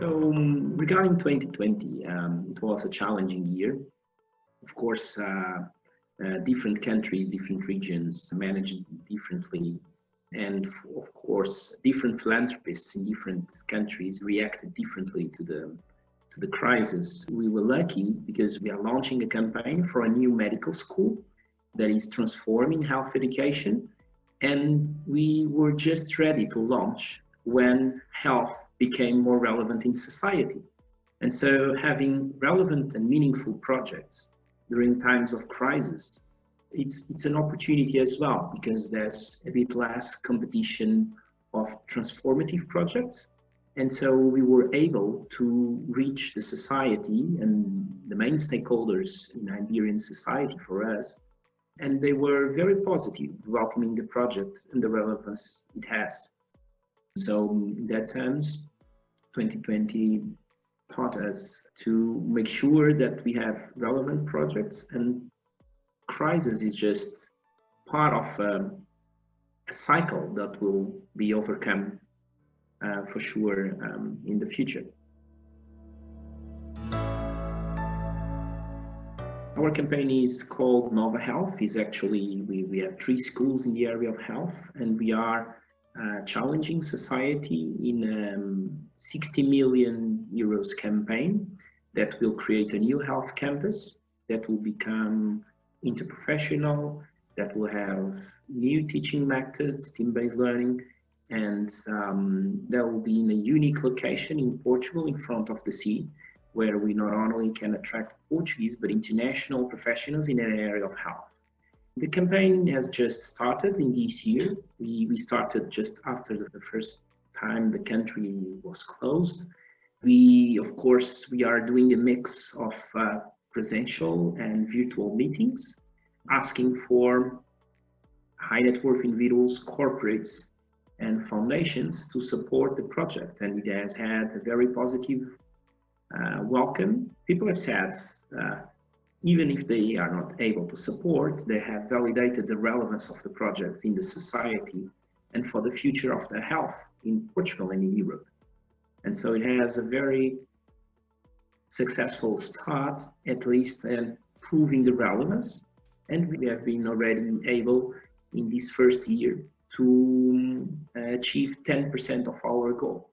So um, regarding 2020, um, it was a challenging year. Of course, uh, uh, different countries, different regions managed differently. And of course, different philanthropists in different countries reacted differently to the, to the crisis. We were lucky because we are launching a campaign for a new medical school that is transforming health education. And we were just ready to launch when health became more relevant in society. And so having relevant and meaningful projects during times of crisis, it's, it's an opportunity as well because there's a bit less competition of transformative projects. And so we were able to reach the society and the main stakeholders in Iberian society for us. And they were very positive, welcoming the project and the relevance it has. So in that sense, 2020 taught us to make sure that we have relevant projects and crisis is just part of um, a cycle that will be overcome uh, for sure um, in the future. Our campaign is called Nova Health. Is actually we, we have three schools in the area of health, and we are challenging society in a um, 60 million euros campaign that will create a new health campus that will become interprofessional, that will have new teaching methods, team-based learning, and um, that will be in a unique location in Portugal in front of the sea, where we not only can attract Portuguese, but international professionals in an area of health. The campaign has just started in this year. We, we started just after the, first time the country was closed. We, of course, we are doing a mix of uh, presential and virtual meetings, asking for high net worth individuals, corporates, and foundations to support the project. And it has had a very positive uh, welcome. People have said, uh, even if they are not able to support, they have validated the relevance of the project in the society and for the future of the health in Portugal and in Europe. And so it has a very successful start, at least, and proving the relevance. And we have been already able in this first year to uh, achieve 10% of our goal.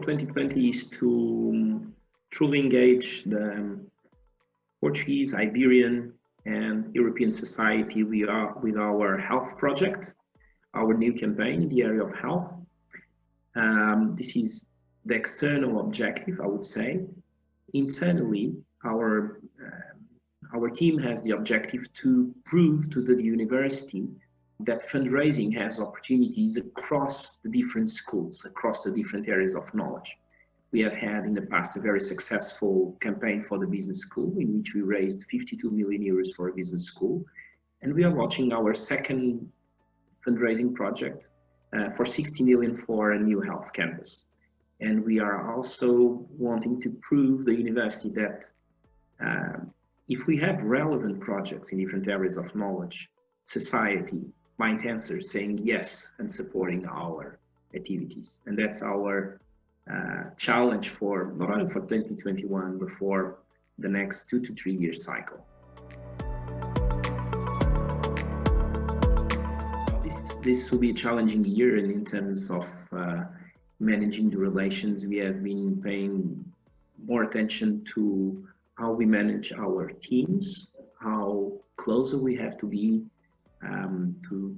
2020 is to truly engage the Portuguese, Iberian, and European society we are with our health project, our new campaign in the area of health. Um, this is the external objective, I would say. Internally, our uh, our team has the objective to prove to the university that fundraising has opportunities across the different schools, across the different areas of knowledge. We have had in the past a very successful campaign for the business school in which we raised 52 million euros for a business school. And we are launching our second fundraising project uh, for 60 million for a new health campus. And we are also wanting to prove the university that uh, if we have relevant projects in different areas of knowledge, society, mind answer saying yes and supporting our activities. And that's our uh, challenge for not only for 2021, but for the next two to three year cycle. This, this will be a challenging year and in terms of uh, managing the relations. We have been paying more attention to how we manage our teams, how closer we have to be um, to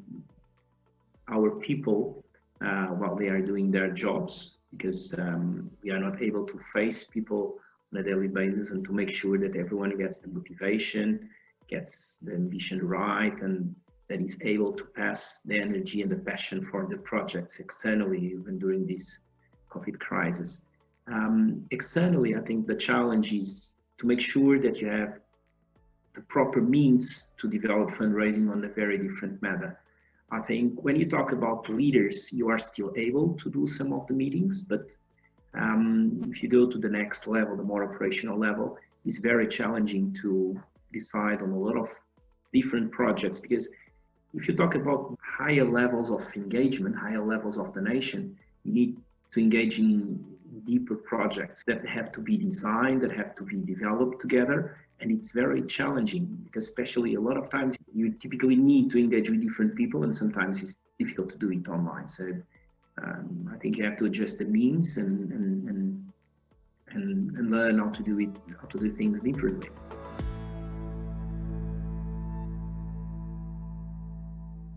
our people uh, while they are doing their jobs because um, we are not able to face people on a daily basis and to make sure that everyone gets the motivation, gets the ambition right, and that is able to pass the energy and the passion for the projects externally, even during this COVID crisis. Um, externally, I think the challenge is to make sure that you have the proper means to develop fundraising on a very different matter. I think when you talk about leaders, you are still able to do some of the meetings, but um, if you go to the next level, the more operational level, it's very challenging to decide on a lot of different projects because if you talk about higher levels of engagement, higher levels of donation, you need to engage in deeper projects that have to be designed, that have to be developed together. And it's very challenging because especially a lot of times you typically need to engage with different people and sometimes it's difficult to do it online. So um, I think you have to adjust the means and, and, and, and, and learn how to do it, how to do things differently.